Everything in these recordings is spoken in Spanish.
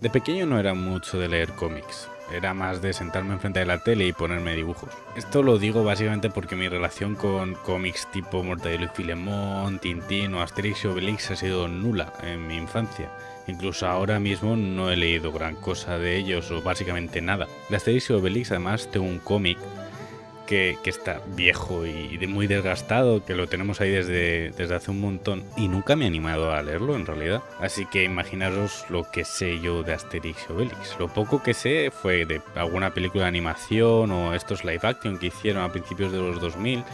De pequeño no era mucho de leer cómics, era más de sentarme enfrente de la tele y ponerme dibujos. Esto lo digo básicamente porque mi relación con cómics tipo Mortadelo y Filemón, Tintín o Asterix y Obelix ha sido nula en mi infancia. Incluso ahora mismo no he leído gran cosa de ellos o básicamente nada. De Asterix y Obelix además tengo un cómic que, está viejo y de muy desgastado, que lo tenemos ahí desde, desde hace un montón y nunca me he animado a leerlo en realidad. Así que imaginaros lo que sé yo de Asterix y Obelix. Lo poco que sé fue de alguna película de animación o estos live action que hicieron a principios de los 2000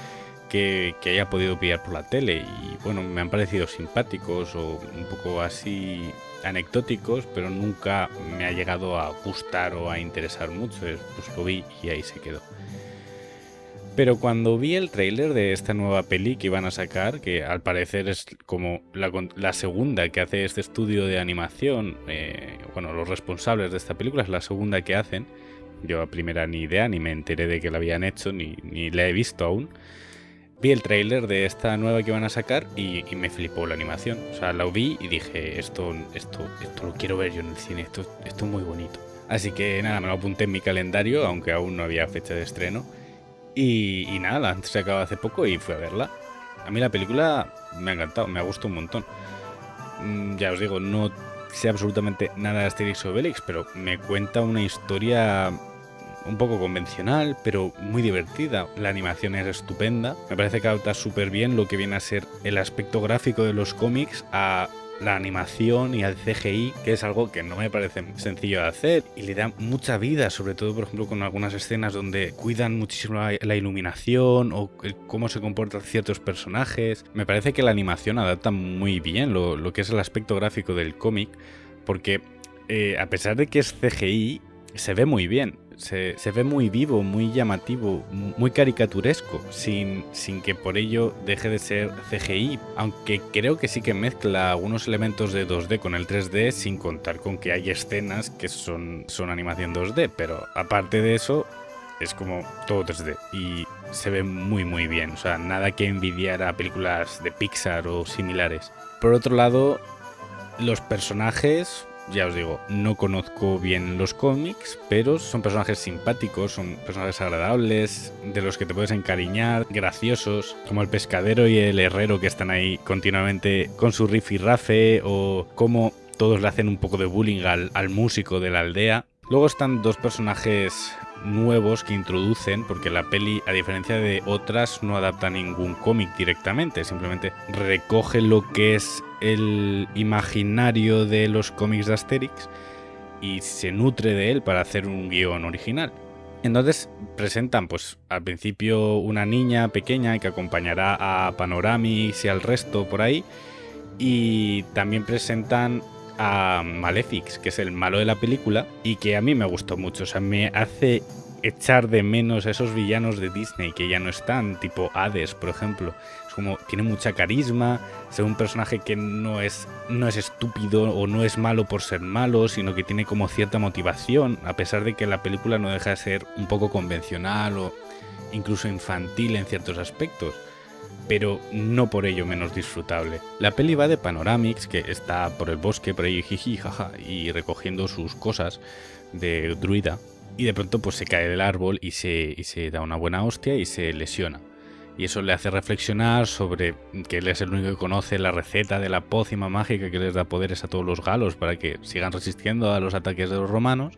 que, que haya podido pillar por la tele y bueno, me han parecido simpáticos o un poco así anecdóticos, pero nunca me ha llegado a gustar o a interesar mucho. Pues lo vi y ahí se quedó. Pero cuando vi el tráiler de esta nueva peli que iban a sacar, que al parecer es como la, segunda que hace este estudio de animación, eh, bueno, los responsables de esta película es la segunda que hacen. Yo a primera ni idea, ni me enteré de que la habían hecho, ni, ni la he visto aún. Vi el tráiler de esta nueva que iban a sacar y, me flipó la animación. O sea, la vi y dije, esto, esto, esto lo quiero ver yo en el cine, esto, esto es muy bonito. Así que nada, me lo apunté en mi calendario, aunque aún no había fecha de estreno y, nada, antes se acabó hace poco y fui a verla. A mí la película me ha encantado, me ha gustado un montón. Mm, ya os digo, no sé absolutamente nada de Asterix o Obelix, pero me cuenta una historia un poco convencional, pero muy divertida. La animación es estupenda. Me parece que adapta súper bien lo que viene a ser el aspecto gráfico de los cómics a la animación y al CGI, que es algo que no me parece sencillo de hacer y le da mucha vida, sobre todo por ejemplo con algunas escenas donde cuidan muchísimo la, iluminación o cómo se comportan ciertos personajes. Me parece que la animación adapta muy bien lo, que es el aspecto gráfico del cómic, porque eh, a pesar de que es CGI, se ve muy bien se, ve muy vivo, muy llamativo, muy caricaturesco, sin, sin que por ello deje de ser CGI, aunque creo que sí que mezcla algunos elementos de 2D con el 3D, sin contar con que hay escenas que son, son animación 2D, pero aparte de eso, es como todo 3D y se ve muy muy bien, o sea, nada que envidiar a películas de Pixar o similares. Por otro lado, los personajes ya os digo, no conozco bien los cómics, pero son personajes simpáticos, son personajes agradables, de los que te puedes encariñar, graciosos, como el pescadero y el herrero que están ahí continuamente con su riff y rafe, o como todos le hacen un poco de bullying al, al músico de la aldea. Luego están dos personajes nuevos que introducen, porque la peli, a diferencia de otras, no adapta ningún cómic directamente, simplemente recoge lo que es el imaginario de los cómics de Asterix y se nutre de él para hacer un guion original. Entonces presentan pues al principio una niña pequeña que acompañará a Panoramix y al resto por ahí y también presentan a Malefics, que es el malo de la película y que a mí me gustó mucho, o sea, me hace echar de menos a esos villanos de Disney que ya no están, tipo Hades, por ejemplo. Es como, tiene mucha carisma, es un personaje que no es, no es estúpido o no es malo por ser malo, sino que tiene como cierta motivación, a pesar de que la película no deja de ser un poco convencional o incluso infantil en ciertos aspectos pero no por ello menos disfrutable. La peli va de Panoramix, que está por el bosque, por ahí jiji, jaja, y recogiendo sus cosas de druida, y de pronto pues se cae del árbol y se, y se da una buena hostia y se lesiona. Y eso le hace reflexionar sobre que él es el único que conoce la receta de la pócima mágica que les da poderes a todos los galos para que sigan resistiendo a los ataques de los romanos.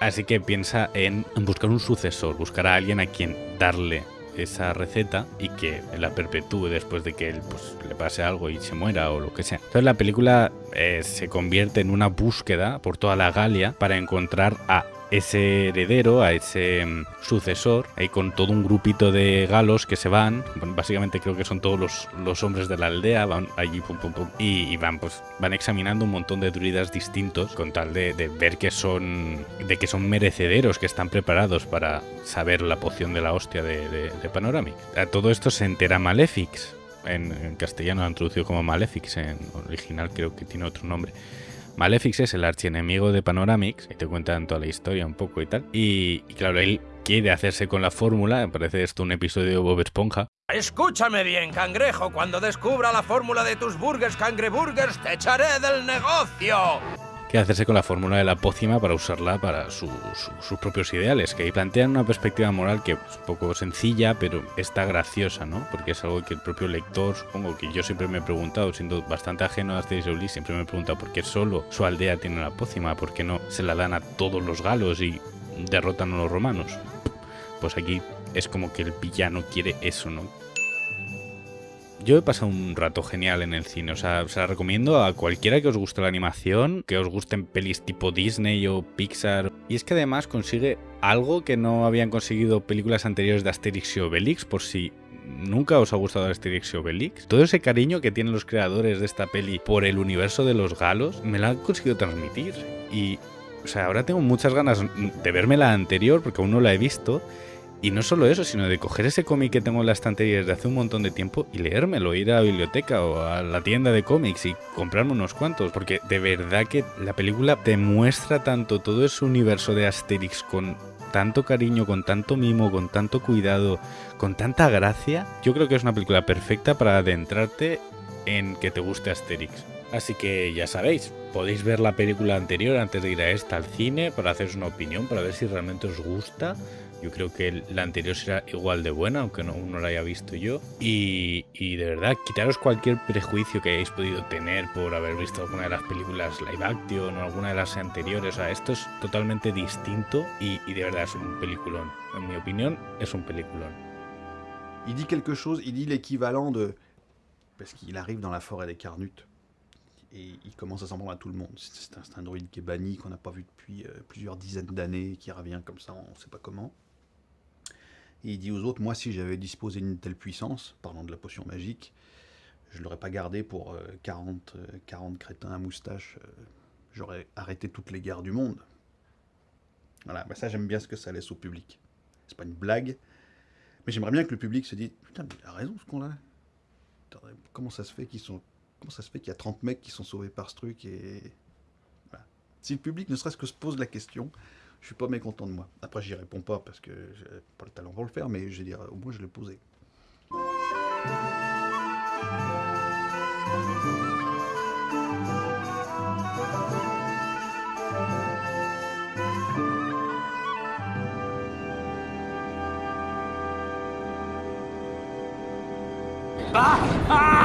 Así que piensa en buscar un sucesor, buscar a alguien a quien darle esa receta y que la perpetúe después de que pues, le pase algo y se muera o lo que sea. Entonces la película eh, se convierte en una búsqueda por toda la Galia para encontrar a ese heredero, a ese mm, sucesor, ahí con todo un grupito de galos que se van, básicamente creo que son todos los, los hombres de la aldea, van allí pum pum pum, y, van pues van examinando un montón de druidas distintos con tal de, ver que son de que son merecederos, que están preparados para saber la poción de la hostia de, Panoramic. A todo esto se entera Malefics, en, castellano lo han traducido como Malefics, en original creo que tiene otro nombre. Malefics es el archienemigo de Panoramix, y te cuentan toda la historia un poco y tal. Y, claro, él quiere hacerse con la fórmula, parece esto un episodio de Bob Esponja. Escúchame bien, cangrejo, cuando descubra la fórmula de tus burgers cangreburgers te echaré del negocio. Que hacerse con la fórmula de la pócima para usarla para sus propios ideales, que ahí plantean una perspectiva moral que es un poco sencilla, pero está graciosa, ¿no? Porque es algo que el propio lector, supongo que yo siempre me he preguntado, siendo bastante ajeno a Asterix Obelix, siempre me he preguntado por qué solo su aldea tiene la pócima, por qué no se la dan a todos los galos y derrotan a los romanos. Pues aquí es como que el villano quiere eso, ¿no? Yo he pasado un rato genial en el cine, o sea, se la recomiendo a cualquiera que os guste la animación, que os gusten pelis tipo Disney o Pixar. Y es que además consigue algo que no habían conseguido películas anteriores de Asterix y Obelix, por si nunca os ha gustado Asterix y Obelix. Todo ese cariño que tienen los creadores de esta peli por el universo de los galos, me la han conseguido transmitir. Y, o sea, ahora tengo muchas ganas de verme la anterior, porque aún no la he visto, y no solo eso, sino de coger ese cómic que tengo en la estantería desde hace un montón de tiempo y leérmelo, ir a la biblioteca o a la tienda de cómics y comprarme unos cuantos. Porque de verdad que la película te muestra tanto todo ese universo de Asterix con tanto cariño, con tanto mimo, con tanto cuidado, con tanta gracia. Yo creo que es una película perfecta para adentrarte en que te guste Asterix. Así que ya sabéis, podéis ver la película anterior antes de ir a esta al cine para haceros una opinión, para ver si realmente os gusta yo creo que la anterior será igual de buena, aunque no, no la haya visto yo. Y, de verdad, quitaros cualquier prejuicio que hayáis podido tener por haber visto alguna de las películas live action o alguna de las anteriores. O sea, esto es totalmente distinto y, de verdad es un peliculón. En mi opinión, es un peliculón. Il dit quelque chose, l'équivalent de... Parce arrive dans la forêt des Carnutes et il commence à s'en prendre à tout le monde. C'est un, un, druide qui est banni, qu'on n'a pas vu depuis euh, plusieurs dizaines d'années, qui revient comme ça, on ne sait pas comment. Et il dit aux autres, moi si j'avais disposé d'une telle puissance, parlant de la potion magique, je ne l'aurais pas gardé pour 40, euh, 40 euh, crétins à moustache. Euh, j'aurais arrêté toutes les guerres du monde. Voilà, bah ça j'aime bien ce que ça laisse au public. C'est pas une blague, mais j'aimerais bien que le public se dise, putain, mais il a raison ce qu'on a. Comment ça se fait qu'ils sont... Comment ça se fait qu'il y a 30 mecs qui sont sauvés par ce truc et... Voilà. Si le public ne serait-ce que se pose la question, je suis pas mécontent de moi. Après, j'y réponds pas parce que j'ai pas le talent pour le faire, mais je vais dire, au moins je l'ai posé. Ah, ah,